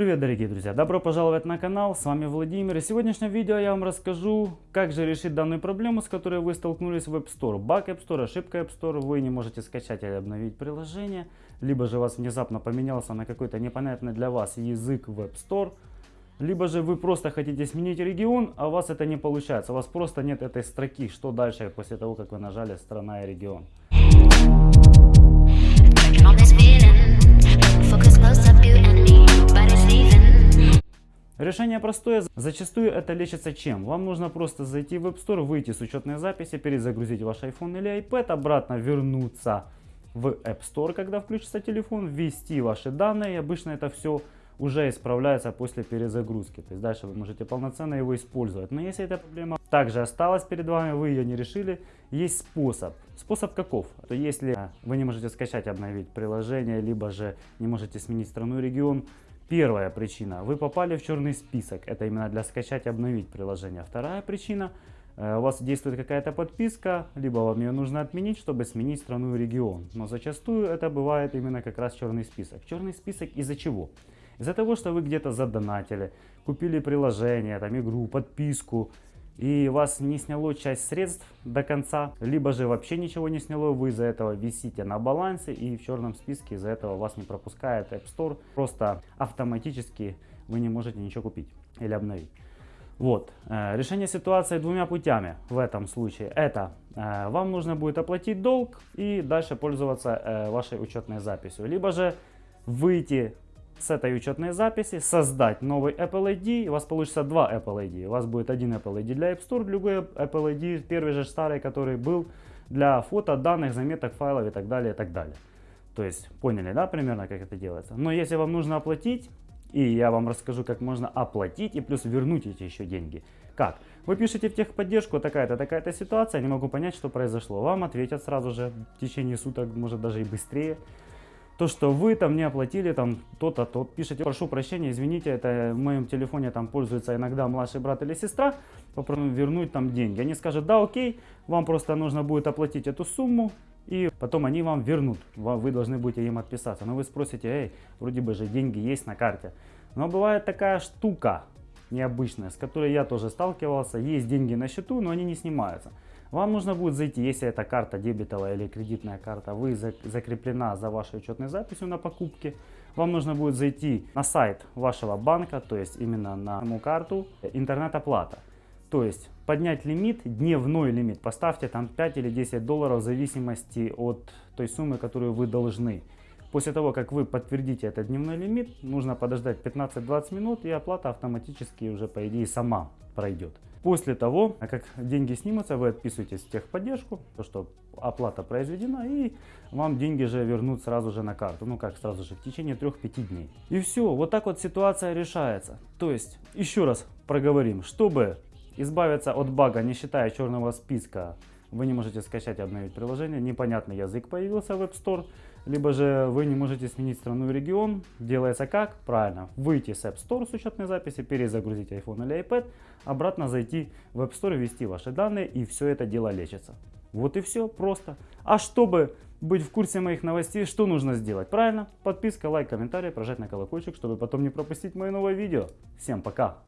Привет, дорогие друзья! Добро пожаловать на канал, с вами Владимир. И в сегодняшнем видео я вам расскажу, как же решить данную проблему, с которой вы столкнулись в App Store. Баг App Store, ошибка App Store, вы не можете скачать или обновить приложение, либо же у вас внезапно поменялся на какой-то непонятный для вас язык в App Store, либо же вы просто хотите сменить регион, а у вас это не получается, у вас просто нет этой строки, что дальше после того, как вы нажали «Страна и регион». Focus close up, you and me. Решение простое, зачастую это лечится чем? Вам нужно просто зайти в App Store, выйти с учетной записи, перезагрузить ваш iPhone или iPad, обратно вернуться в App Store, когда включится телефон, ввести ваши данные, и обычно это все уже исправляется после перезагрузки. То есть дальше вы можете полноценно его использовать. Но если эта проблема также осталась перед вами, вы ее не решили, есть способ. Способ каков? То если вы не можете скачать, обновить приложение, либо же не можете сменить страну и регион, Первая причина. Вы попали в черный список. Это именно для скачать и обновить приложение. Вторая причина. э, У вас действует какая-то подписка, либо вам ее нужно отменить, чтобы сменить страну и регион. Но зачастую это бывает именно как раз черный список. Черный список из-за чего? Из-за того, что вы где-то задонатили, купили приложение, там игру, подписку, и вас не сняло часть средств до конца, либо же вообще ничего не сняло, вы из-за этого висите на балансе и в черном списке из-за этого вас не пропускает App Store, просто автоматически вы не можете ничего купить или обновить. Вот, э, решение ситуации двумя путями в этом случае. Это э, вам нужно будет оплатить долг и дальше пользоваться э, вашей учетной записью. Либо же выйти с этой учетной записи, создать новый Apple ID, у вас получится два Apple ID. У вас будет один Apple ID для App Store, другой Apple ID, первый же старый, который был для фото, данных, заметок, файлов и так далее, и так далее. То есть, поняли, да, примерно, как это делается? Но если вам нужно оплатить, и я вам расскажу, как можно оплатить и плюс вернуть эти еще деньги. Как? Вы пишете в техподдержку, такая-то, такая-то ситуация, не могу понять, что произошло. Вам ответят сразу же в течение суток, может даже и быстрее то, что вы там не оплатили там то-то, то пишите, прошу прощения, извините, это в моем телефоне там пользуется иногда младший брат или сестра, попрошу вернуть там деньги. Они скажут, да, окей, вам просто нужно будет оплатить эту сумму, и потом они вам вернут, вы должны будете им отписаться. Но вы спросите, эй, вроде бы же деньги есть на карте. Но бывает такая штука необычная, с которой я тоже сталкивался, есть деньги на счету, но они не снимаются. Вам нужно будет зайти, если это карта дебетовая или кредитная карта, вы за- закреплена за вашей учетной записью на покупке. Вам нужно будет зайти на сайт вашего банка, то есть именно на саму карту, интернет-оплата. То есть поднять лимит, дневной лимит, поставьте там 5 или 10 долларов в зависимости от той суммы, которую вы должны. После того, как вы подтвердите этот дневной лимит, нужно подождать 15-20 минут и оплата автоматически уже по идее сама пройдет. После того, как деньги снимутся, вы отписываетесь в техподдержку, то что оплата произведена и вам деньги же вернут сразу же на карту. Ну как сразу же, в течение 3-5 дней. И все, вот так вот ситуация решается. То есть, еще раз проговорим, чтобы избавиться от бага, не считая черного списка, вы не можете скачать и обновить приложение, непонятный язык появился в App Store, либо же вы не можете сменить страну и регион. Делается как? Правильно, выйти с App Store с учетной записи, перезагрузить iPhone или iPad, обратно зайти в App Store, ввести ваши данные и все это дело лечится. Вот и все, просто. А чтобы быть в курсе моих новостей, что нужно сделать? Правильно, подписка, лайк, комментарий, прожать на колокольчик, чтобы потом не пропустить мои новые видео. Всем пока!